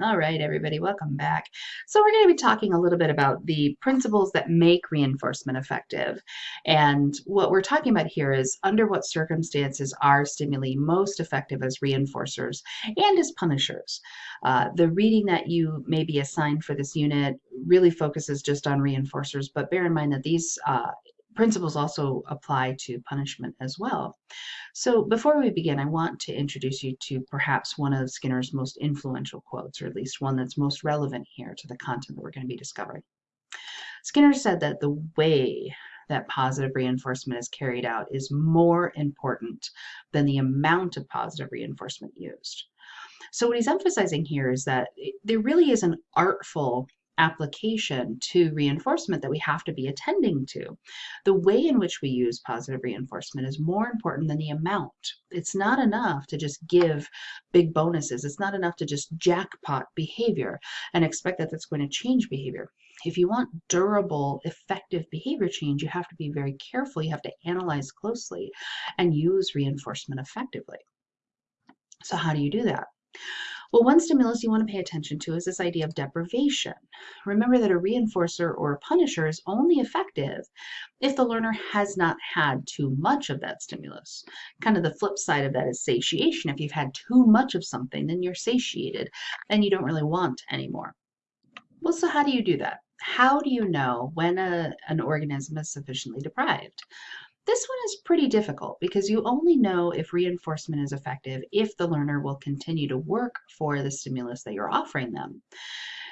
All right, everybody, welcome back. So we're going to be talking a little bit about the principles that make reinforcement effective. And what we're talking about here is under what circumstances are stimuli most effective as reinforcers and as punishers. Uh, the reading that you may be assigned for this unit really focuses just on reinforcers, but bear in mind that these uh, principles also apply to punishment as well. So before we begin, I want to introduce you to perhaps one of Skinner's most influential quotes, or at least one that's most relevant here to the content that we're going to be discovering. Skinner said that the way that positive reinforcement is carried out is more important than the amount of positive reinforcement used. So what he's emphasizing here is that there really is an artful application to reinforcement that we have to be attending to. The way in which we use positive reinforcement is more important than the amount. It's not enough to just give big bonuses. It's not enough to just jackpot behavior and expect that that's going to change behavior. If you want durable, effective behavior change, you have to be very careful. You have to analyze closely and use reinforcement effectively. So how do you do that? Well, one stimulus you want to pay attention to is this idea of deprivation. Remember that a reinforcer or a punisher is only effective if the learner has not had too much of that stimulus. Kind of the flip side of that is satiation. If you've had too much of something, then you're satiated and you don't really want anymore. Well, so how do you do that? How do you know when a, an organism is sufficiently deprived? This one is pretty difficult because you only know if reinforcement is effective if the learner will continue to work for the stimulus that you're offering them.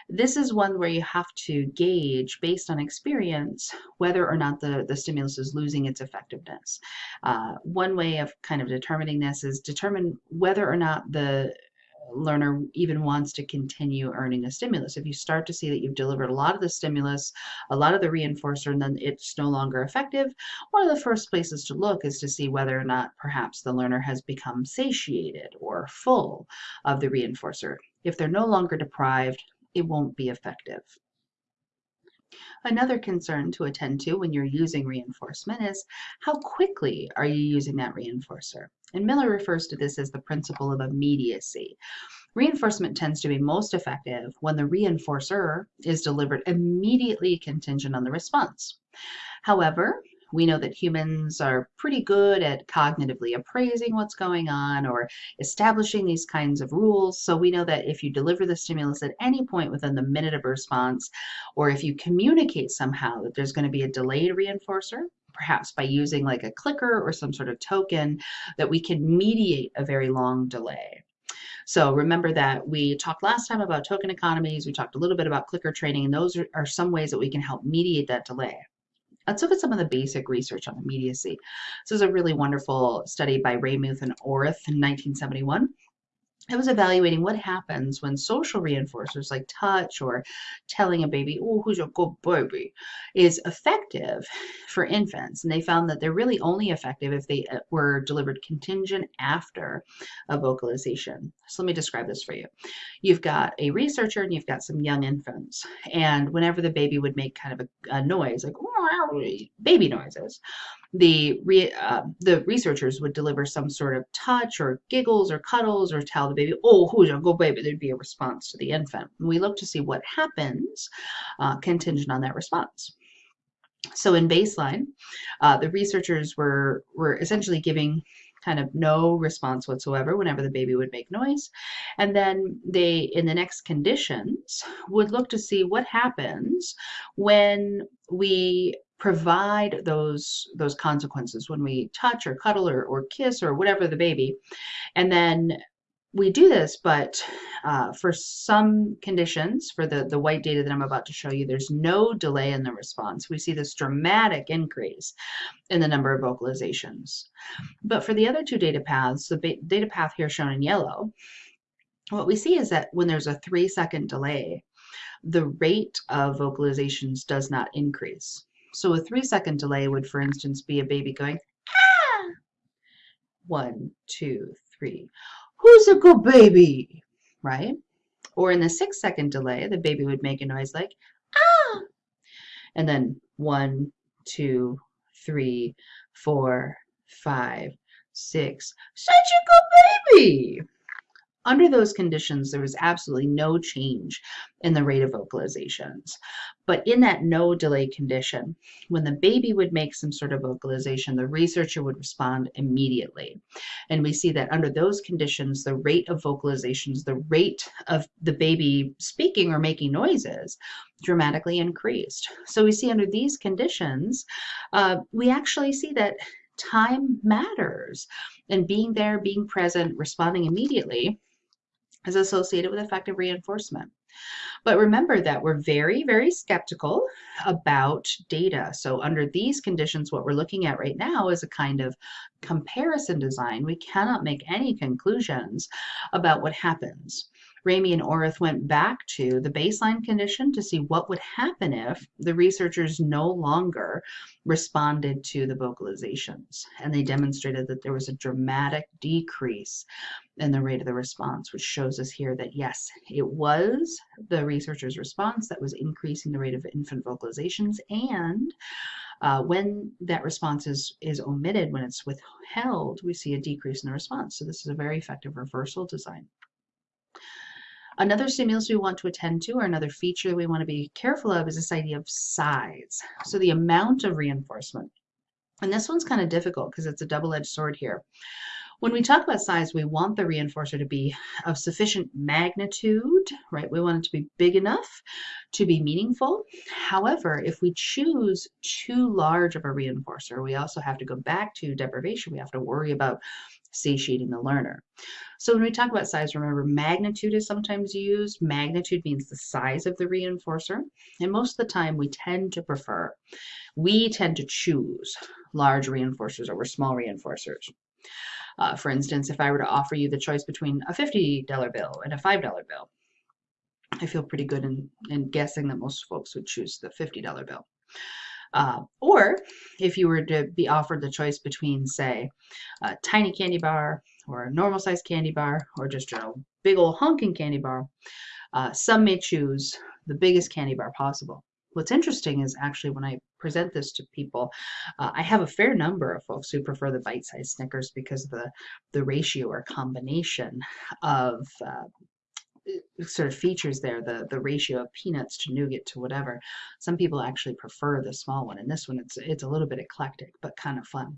This is one where you have to gauge based on experience whether or not the, the stimulus is losing its effectiveness. Uh, one way of kind of determining this is determine whether or not the learner even wants to continue earning a stimulus. If you start to see that you've delivered a lot of the stimulus, a lot of the reinforcer, and then it's no longer effective, one of the first places to look is to see whether or not perhaps the learner has become satiated or full of the reinforcer. If they're no longer deprived, it won't be effective. Another concern to attend to when you're using reinforcement is how quickly are you using that reinforcer? And Miller refers to this as the principle of immediacy. Reinforcement tends to be most effective when the reinforcer is delivered immediately contingent on the response. However, we know that humans are pretty good at cognitively appraising what's going on or establishing these kinds of rules. So we know that if you deliver the stimulus at any point within the minute of response, or if you communicate somehow that there's going to be a delayed reinforcer, perhaps by using like a clicker or some sort of token, that we can mediate a very long delay. So remember that we talked last time about token economies, we talked a little bit about clicker training, and those are, are some ways that we can help mediate that delay. Let's look at some of the basic research on immediacy. This is a really wonderful study by Ramey and Ourth in 1971. It was evaluating what happens when social reinforcers like touch or telling a baby, oh, who's your good baby, is effective for infants. And they found that they're really only effective if they uh, were delivered contingent after a vocalization. So let me describe this for you. You've got a researcher and you've got some young infants. And whenever the baby would make kind of a, a noise, like baby noises, the re, uh, the researchers would deliver some sort of touch or giggles or cuddles or tell the baby, oh, who's your good baby? There'd be a response to the infant. And we look to see what happens uh, contingent on that response. So in baseline, uh, the researchers were, were essentially giving kind of no response whatsoever whenever the baby would make noise. And then they, in the next conditions, would look to see what happens when we provide those those consequences when we touch or cuddle or, or kiss or whatever the baby. And then we do this but uh, for some conditions for the the white data that I'm about to show you there's no delay in the response. We see this dramatic increase in the number of vocalizations. But for the other two data paths the data path here shown in yellow what we see is that when there's a three second delay the rate of vocalizations does not increase so a three second delay would, for instance, be a baby going, ah! One, two, three. Who's a good baby? Right? Or in the six second delay, the baby would make a noise like, ah! And then one, two, three, four, five, six. Such a good baby! Under those conditions, there was absolutely no change in the rate of vocalizations. But in that no delay condition, when the baby would make some sort of vocalization, the researcher would respond immediately. And we see that under those conditions, the rate of vocalizations, the rate of the baby speaking or making noises dramatically increased. So we see under these conditions, uh, we actually see that time matters and being there, being present, responding immediately is associated with effective reinforcement. But remember that we're very, very skeptical about data. So under these conditions, what we're looking at right now is a kind of comparison design. We cannot make any conclusions about what happens. Ramey and Ourth went back to the baseline condition to see what would happen if the researchers no longer responded to the vocalizations. And they demonstrated that there was a dramatic decrease in the rate of the response, which shows us here that yes, it was the researchers' response that was increasing the rate of infant vocalizations and uh, when that response is, is omitted, when it's withheld, we see a decrease in the response. So this is a very effective reversal design. Another stimulus we want to attend to or another feature we want to be careful of is this idea of size. So the amount of reinforcement. And this one's kind of difficult because it's a double-edged sword here. When we talk about size, we want the reinforcer to be of sufficient magnitude, right? We want it to be big enough to be meaningful. However, if we choose too large of a reinforcer, we also have to go back to deprivation. We have to worry about satiating the learner. So when we talk about size, remember magnitude is sometimes used. Magnitude means the size of the reinforcer. And most of the time we tend to prefer, we tend to choose large reinforcers over small reinforcers. Uh, for instance, if I were to offer you the choice between a $50 bill and a $5 bill, I feel pretty good in, in guessing that most folks would choose the $50 bill. Uh, or if you were to be offered the choice between, say, a tiny candy bar or a normal sized candy bar or just a big old honking candy bar, uh, some may choose the biggest candy bar possible. What's interesting is actually when I present this to people, uh, I have a fair number of folks who prefer the bite-sized Snickers because of the, the ratio or combination of uh, sort of features there, the, the ratio of peanuts to nougat to whatever. Some people actually prefer the small one. And this one, it's, it's a little bit eclectic, but kind of fun.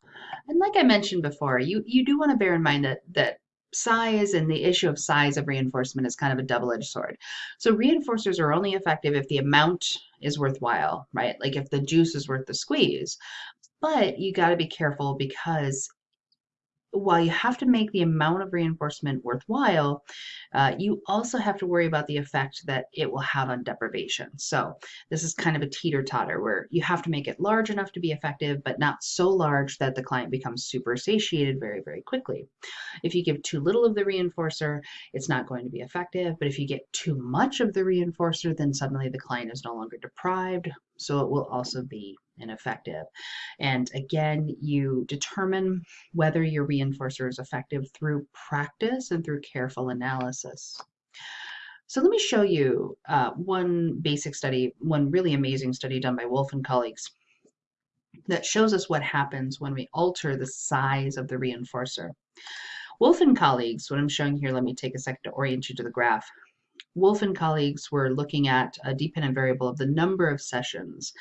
And like I mentioned before, you, you do want to bear in mind that, that size and the issue of size of reinforcement is kind of a double-edged sword. So reinforcers are only effective if the amount is worthwhile, right? Like if the juice is worth the squeeze. But you got to be careful because while you have to make the amount of reinforcement worthwhile, uh, you also have to worry about the effect that it will have on deprivation. So this is kind of a teeter-totter where you have to make it large enough to be effective, but not so large that the client becomes super satiated very, very quickly. If you give too little of the reinforcer, it's not going to be effective. But if you get too much of the reinforcer, then suddenly the client is no longer deprived. So it will also be ineffective. And again, you determine whether your reinforcer is effective through practice and through careful analysis. So let me show you uh, one basic study, one really amazing study done by Wolf and colleagues that shows us what happens when we alter the size of the reinforcer. Wolf and colleagues, what I'm showing here, let me take a second to orient you to the graph. Wolf and colleagues were looking at a dependent variable of the number of sessions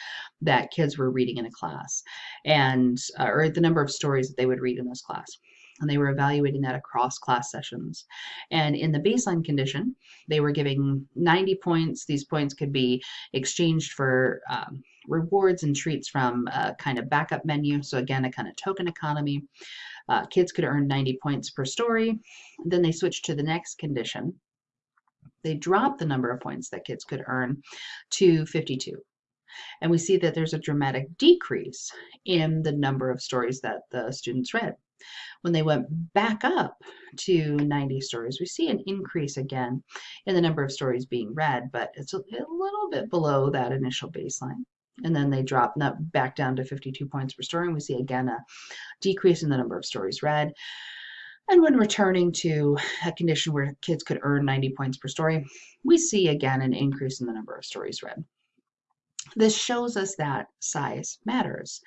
that kids were reading in a class and uh, or the number of stories that they would read in this class and they were evaluating that across class sessions. And in the baseline condition, they were giving 90 points. These points could be exchanged for um, rewards and treats from a kind of backup menu. So again, a kind of token economy. Uh, kids could earn 90 points per story. Then they switched to the next condition, they dropped the number of points that kids could earn to 52. And we see that there's a dramatic decrease in the number of stories that the students read. When they went back up to 90 stories, we see an increase again in the number of stories being read, but it's a, a little bit below that initial baseline. And then they drop back down to 52 points per story, and we see again a decrease in the number of stories read. And when returning to a condition where kids could earn 90 points per story, we see again an increase in the number of stories read. This shows us that size matters.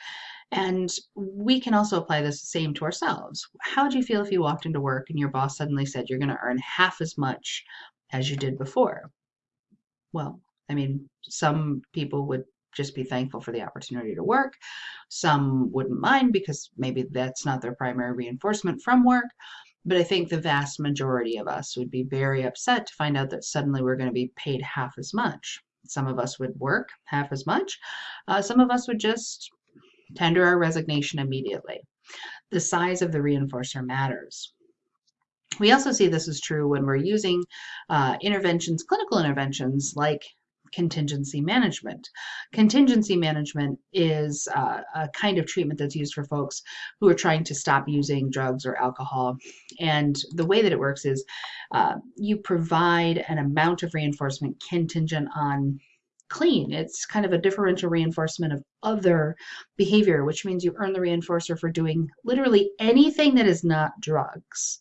And we can also apply this same to ourselves. How would you feel if you walked into work and your boss suddenly said you're going to earn half as much as you did before? Well, I mean, some people would just be thankful for the opportunity to work. Some wouldn't mind because maybe that's not their primary reinforcement from work. But I think the vast majority of us would be very upset to find out that suddenly we're going to be paid half as much. Some of us would work half as much. Uh, some of us would just tender our resignation immediately. The size of the reinforcer matters. We also see this is true when we're using uh, interventions, clinical interventions like contingency management. Contingency management is uh, a kind of treatment that's used for folks who are trying to stop using drugs or alcohol. And the way that it works is uh, you provide an amount of reinforcement contingent on clean. It's kind of a differential reinforcement of other behavior, which means you earn the reinforcer for doing literally anything that is not drugs.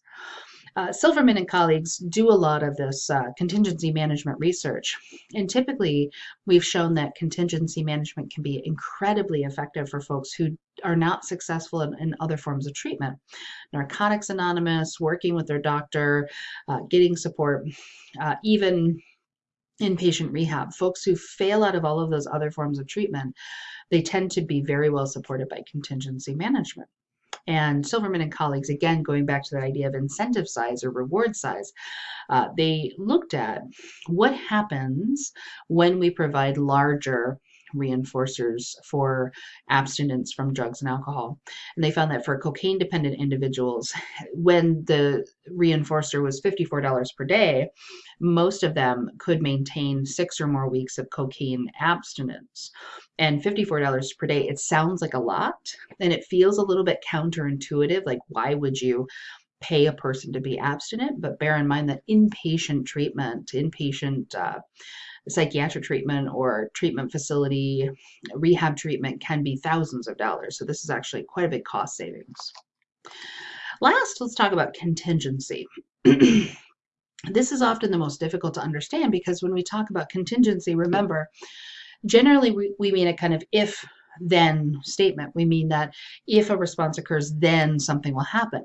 Uh, Silverman and colleagues do a lot of this uh, contingency management research. And typically, we've shown that contingency management can be incredibly effective for folks who are not successful in, in other forms of treatment. Narcotics Anonymous, working with their doctor, uh, getting support, uh, even inpatient rehab. Folks who fail out of all of those other forms of treatment, they tend to be very well supported by contingency management. And Silverman and colleagues, again, going back to the idea of incentive size or reward size, uh, they looked at what happens when we provide larger reinforcers for abstinence from drugs and alcohol. And they found that for cocaine dependent individuals, when the reinforcer was $54 per day, most of them could maintain six or more weeks of cocaine abstinence. And $54 per day, it sounds like a lot and it feels a little bit counterintuitive. Like, why would you? Pay a person to be abstinent, but bear in mind that inpatient treatment, inpatient uh, psychiatric treatment or treatment facility rehab treatment can be thousands of dollars. So this is actually quite a big cost savings. Last, let's talk about contingency. this is often the most difficult to understand because when we talk about contingency, remember, generally we, we mean a kind of if then statement. We mean that if a response occurs, then something will happen.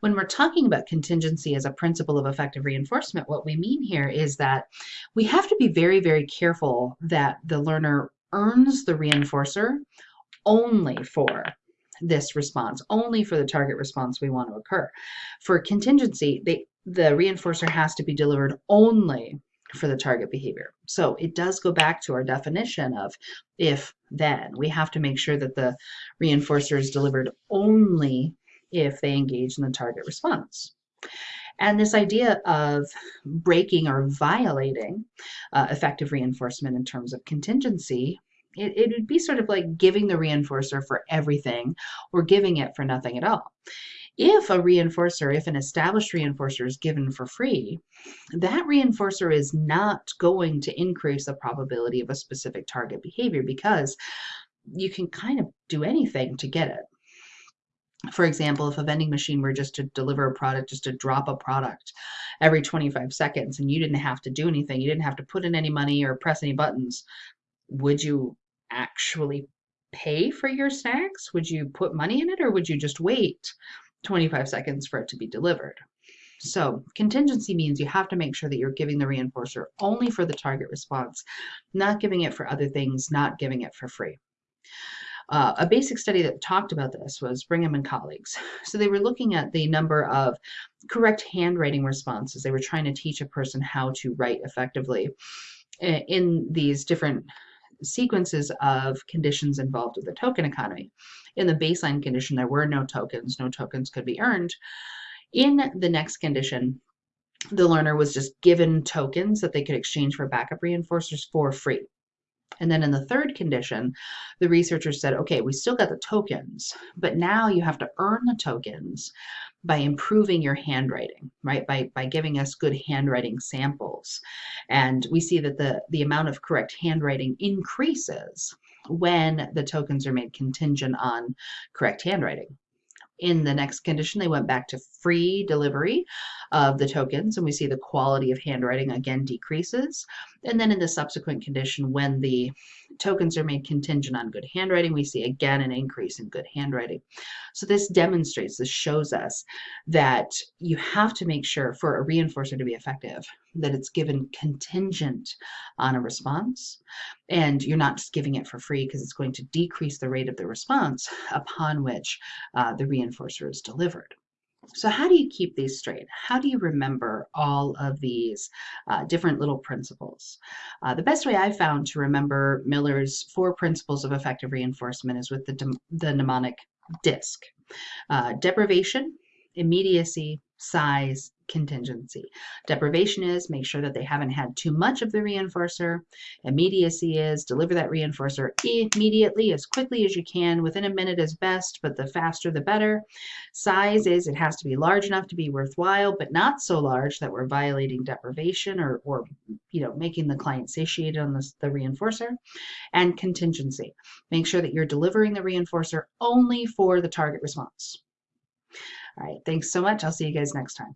When we're talking about contingency as a principle of effective reinforcement, what we mean here is that we have to be very, very careful that the learner earns the reinforcer only for this response, only for the target response we want to occur. For contingency, they, the reinforcer has to be delivered only for the target behavior. So it does go back to our definition of if then. We have to make sure that the reinforcer is delivered only if they engage in the target response. And this idea of breaking or violating uh, effective reinforcement in terms of contingency, it, it would be sort of like giving the reinforcer for everything or giving it for nothing at all. If a reinforcer, if an established reinforcer is given for free, that reinforcer is not going to increase the probability of a specific target behavior because you can kind of do anything to get it for example, if a vending machine were just to deliver a product, just to drop a product every 25 seconds and you didn't have to do anything, you didn't have to put in any money or press any buttons, would you actually pay for your snacks? Would you put money in it or would you just wait 25 seconds for it to be delivered. So contingency means you have to make sure that you're giving the reinforcer only for the target response, not giving it for other things, not giving it for free. Uh, a basic study that talked about this was Brigham and colleagues. So they were looking at the number of correct handwriting responses. They were trying to teach a person how to write effectively in these different sequences of conditions involved with the token economy. In the baseline condition, there were no tokens, no tokens could be earned. In the next condition, the learner was just given tokens that they could exchange for backup reinforcers for free. And then in the third condition, the researchers said, okay, we still got the tokens, but now you have to earn the tokens by improving your handwriting, right? By, by giving us good handwriting samples. And we see that the, the amount of correct handwriting increases when the tokens are made contingent on correct handwriting. In the next condition, they went back to free delivery of the tokens and we see the quality of handwriting again decreases. And then in the subsequent condition, when the tokens are made contingent on good handwriting, we see again an increase in good handwriting. So this demonstrates, this shows us that you have to make sure for a reinforcer to be effective that it's given contingent on a response and you're not just giving it for free because it's going to decrease the rate of the response upon which uh, the reinforcer is delivered. So how do you keep these straight? How do you remember all of these uh, different little principles? Uh, the best way I've found to remember Miller's four principles of effective reinforcement is with the, the mnemonic DISC. Uh, deprivation, immediacy, size, contingency. Deprivation is make sure that they haven't had too much of the reinforcer. Immediacy is deliver that reinforcer immediately as quickly as you can. Within a minute is best, but the faster the better. Size is it has to be large enough to be worthwhile, but not so large that we're violating deprivation or, or you know, making the client satiated on this, the reinforcer. And contingency. Make sure that you're delivering the reinforcer only for the target response. All right, thanks so much. I'll see you guys next time.